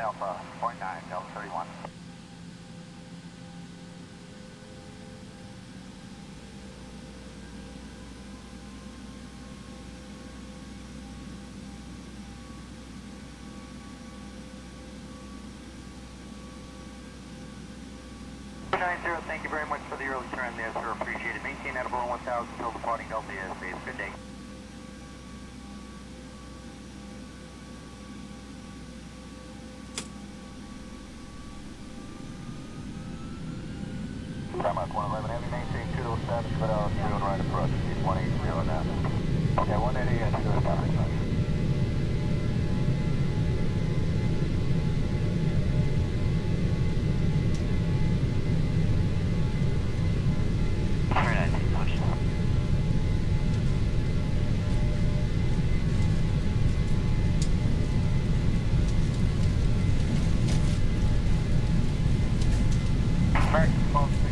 Alpha, point nine, Delta 31. Nine zero, thank you very much for the early turn there, sir. Appreciate it. Maintain at about 1,000 until departing Delta airspace. Good day. Timeout 111 Heavy, maintain 207, cut out 0 right approach, speed 180 now. Okay, 180 and 2 stop. American 1262 Heavy, the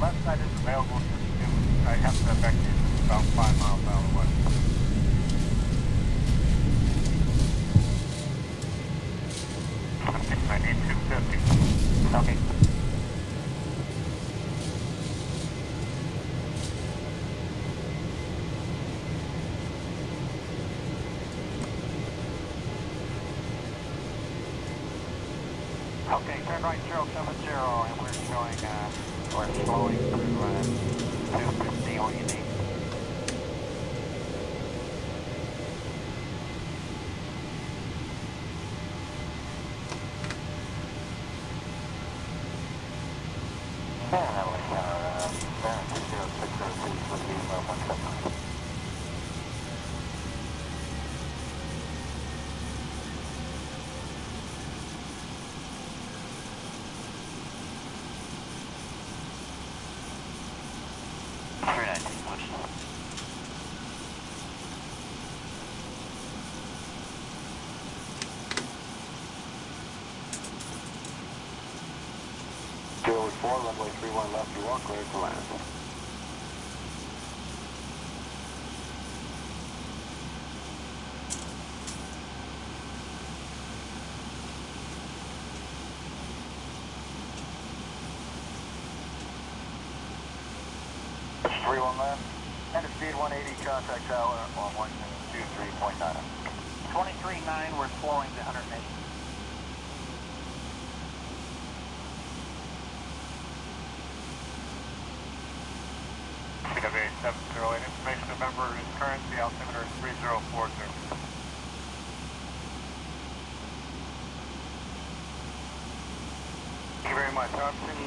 left side is available to the new, I have to you about 5 miles out of west. I need 250. Okay. Okay, we're slowing through, uh, 250 all you need. 31 left, you are clear to land. Three one left. And a speed 180, contact tower on 123.9. 23.9, we're slowing to 180.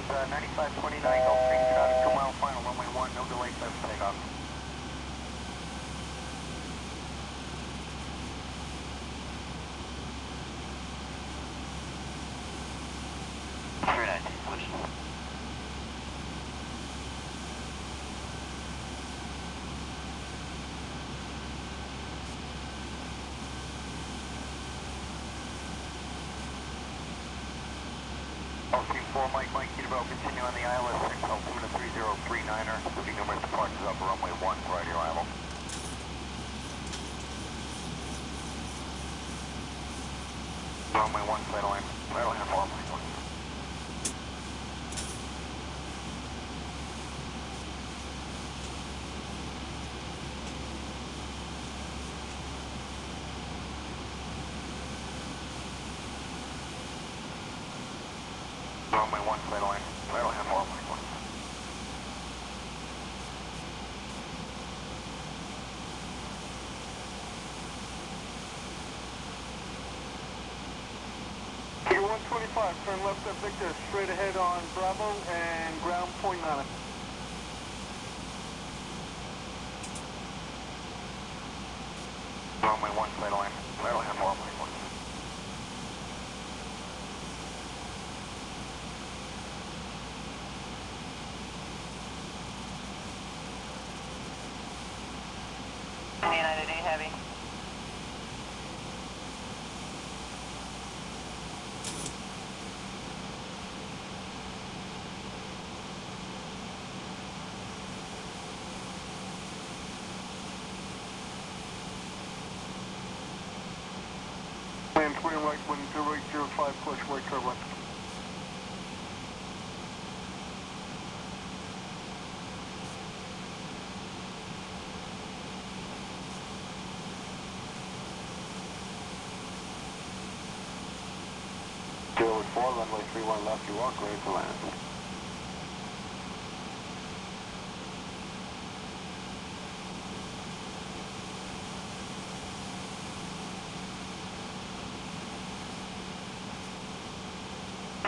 Uh, 9529, Gulfstream, traffic 2 mile final, runway 1, no delay, 7 takeoff. Three ninety, push. LC4, Mike, Mike, Kilo, continue on the ILS 6, altimeter 3039er, there'll be numerous departures up runway 1 prior to arrival. Runway 1, settle in, settle runway 1. Runway 1, settle in, settle in, for runway 1. You're 125, turn left at Victor, straight ahead on Bravo and ground point nine. Runway 1, settle in, Maintain twin right wind 0805 plus right turbine. Four, runway left, you are ready to land.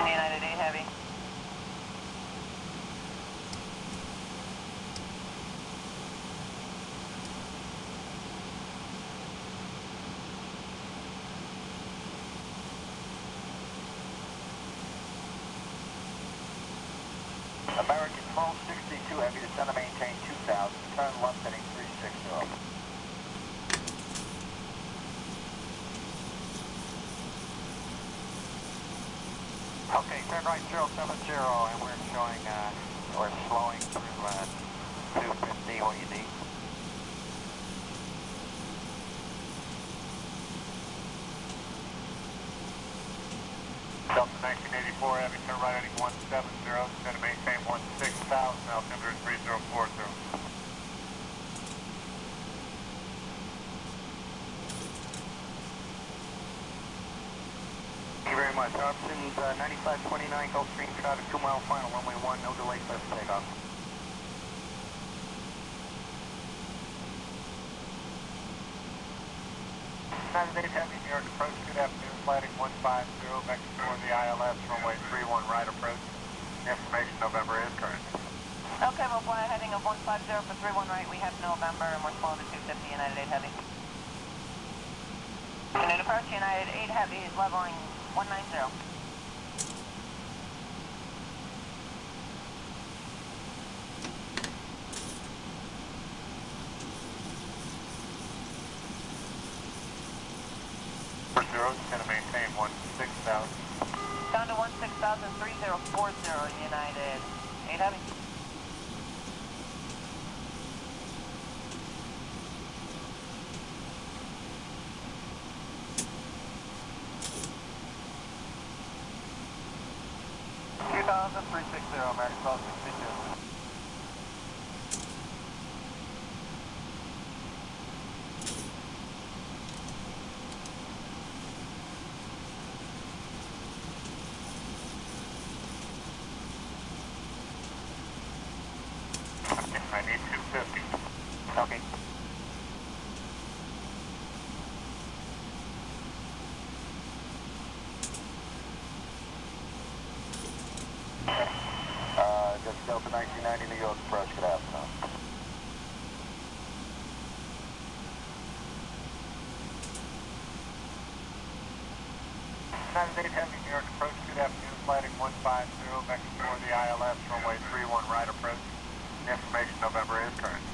United 8 Heavy. American 1262 Heavy, to maintain 2000, turn left heading Okay, turn right 070, and we're showing, uh, we're slowing through, uh, 250, what you need. Delta 1984 Heavy, turn right heading 170, descend to maintain 16,000, altimeter 3040. Much. Options uh, 9529 Gulfstream traffic, two mile final, runway one, no delay, for takeoff. United 8 Heavy, New York approach, good afternoon, flighting 150, vector for the ILS, runway 31 right approach. Information November is current. Okay, we'll a heading of 150 for 31 right. We have November and we're slowing to 250 United 8 Heavy. United approach United 8 Heavy is leveling 190. Zero, Delta 1990 New York approach, good afternoon. United 8 Heavy, New York approach, good afternoon, flighting 150, vector for the ILS, runway 31 right approach. Information November is current.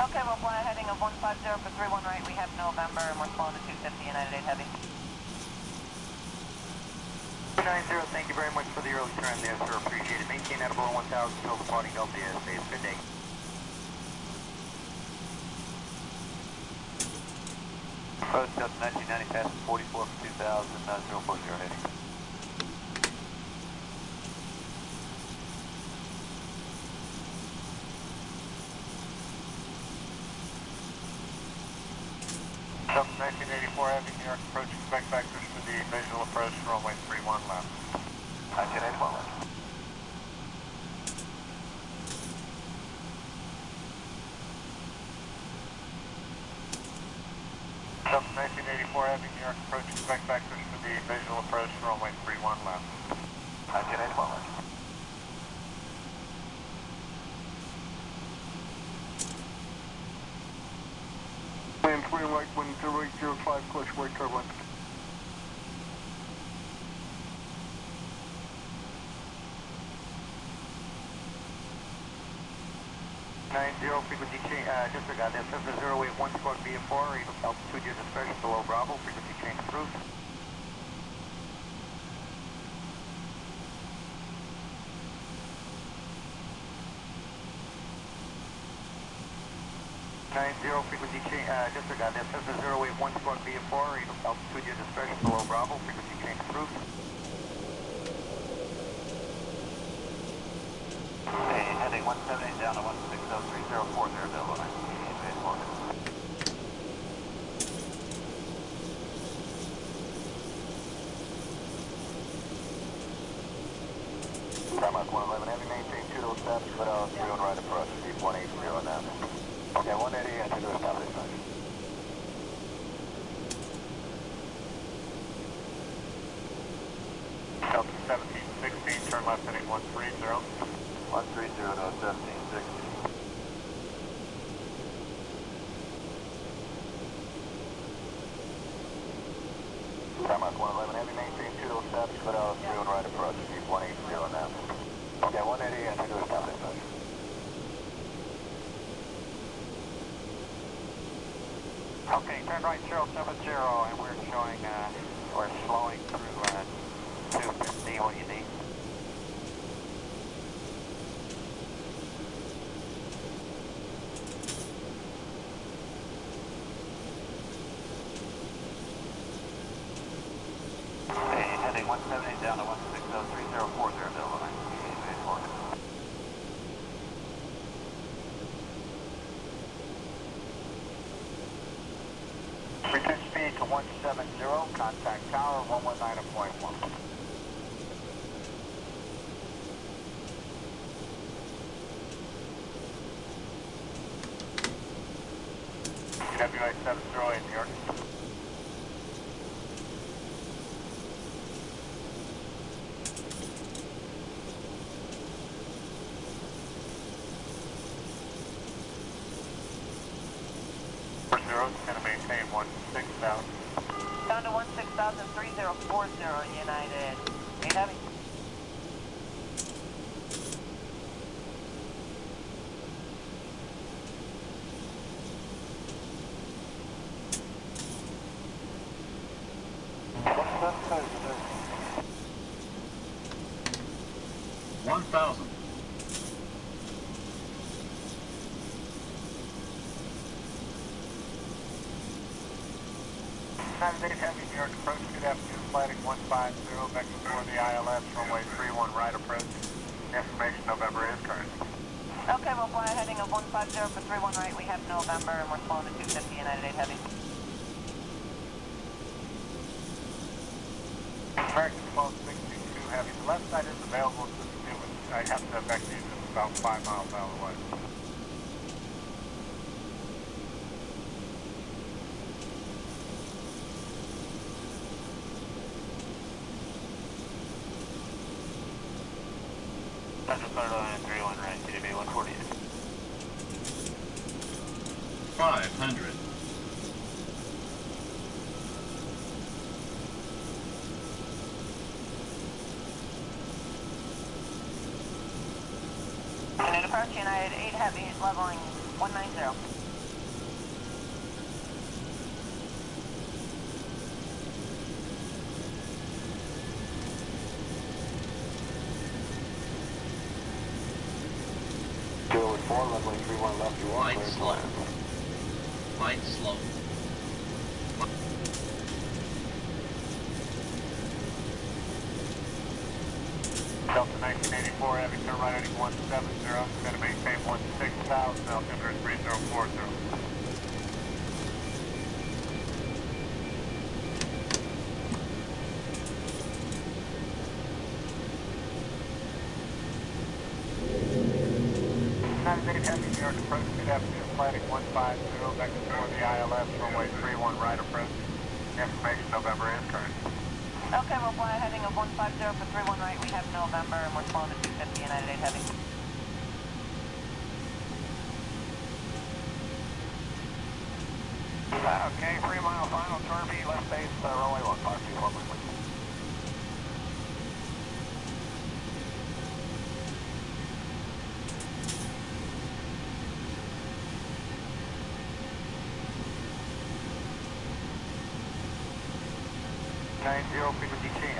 Okay, we'll fly a heading of 150 for 31 right. We have November and we're slowing to 250 United 8 Heavy. 290, thank you very much for the early turn there, sir. Appreciate it. Maintain that above 1,000 until departing Delta airspace. Good day. Approach Delta 1990, passing 44 for 2,000, uh, 040 heading. Delta 1984 Heavy, New York approach, expect vectors for the visual approach, runway 31 left. 1981. Delta 1984 Heavy, New York approach, expect vectors for the visual approach, runway 31 left. 1981. Wind 3 right, wind 0805, clutch right turbulence. Nine zero frequency change, uh, disregard this, this is zero eight one squawk VF4, altitude your discretion below Bravo, frequency change approved. Nine zero frequency change, uh, disregard this, this is zero eight one squawk VF4, altitude your discretion below Bravo, frequency change approved. Hey, heading 178 down to 1603040, available 1988 Delta Mark 111, heavy maintain 2 to establish, clear out 3 on right approach, deep 180 now. Okay, 180, enter to establish. Delta 1716, turn left heading 130. 130 to 1760. 111, heavy maintain 2 to establish, clear out 3 on right approach, deep 180 now. Okay, 180, enter to establish. Okay, turn right 070, and we're showing, uh, we're slowing through, uh, 250, what do you need? Okay, heading 170 down to 160, 3040, Delta 9. Reduce speed to 170, contact tower 119.1. WA 708 New York. Four zero, gonna maintain one six thousand. Down to 16,3040 United. Eight heavy. One thousand. United States Heavy New York approach, good afternoon, flighting 150, back before the ILS, runway 31 right approach. Information November is current. Okay, we'll fly a heading of 150 for 31 right. We have November, and we're slowing to 250 United 8 heavy. American 1262 Heavy, the left side is available to the I have to these it's about five miles out of the way. Central third line, 31 right, TDB 148. Five hundred. And then approach United 8 heavy, leveling 190. Two with four, runway 31 left, you Light slow. Light Delta 1984 Heavy, turn right heading 170, gonna maintain 16,000, altimeter 3040. United States Heavy New York approach, good afternoon, flighting 150, back before the ILS, runway 31 50 for we have November and we're slowing to 250 United 8 Heavy. Okay, three mile final, turn left base, uh, runway 15, 2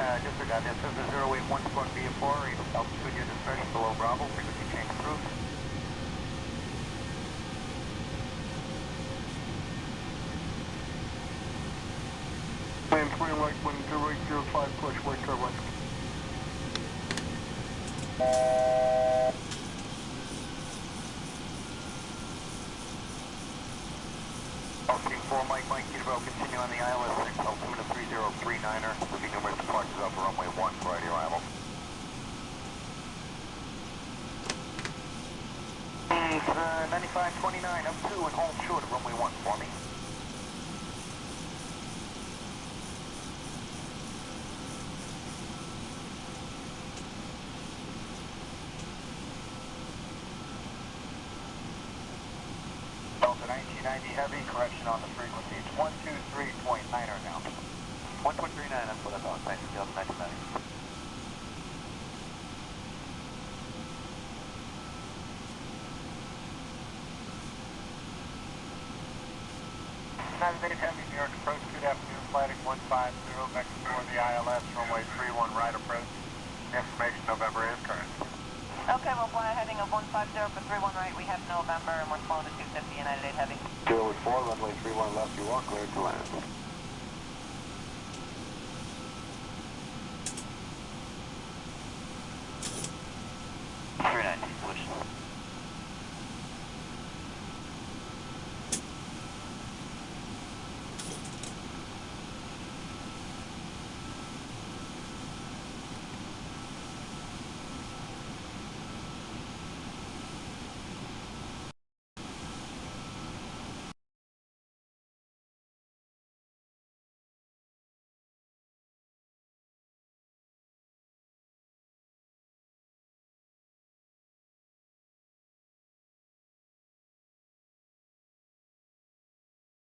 uh, disregard that. Says the 081 squad VF4, altitude your discretion below Bravo, frequency change approved. Plan 3 right wing 0805, push right turbine. Altitude 4 Mike Mike Kidabel, continue on the ILS 6, altimeter 3039er. Number departs up runway 1, right arrival. It's uh, 9529, up 2 and hold short of runway 1 for me. United States Heavy, New York approach, good afternoon, flighting 150, back to for the ILS, runway 31 right approach. Information November is current. Okay, we'll fly a heading of 150 for 31 right. We have November and we're slowing to 250 United 8 Heavy. Zero oh four, runway three one left, you are cleared to land.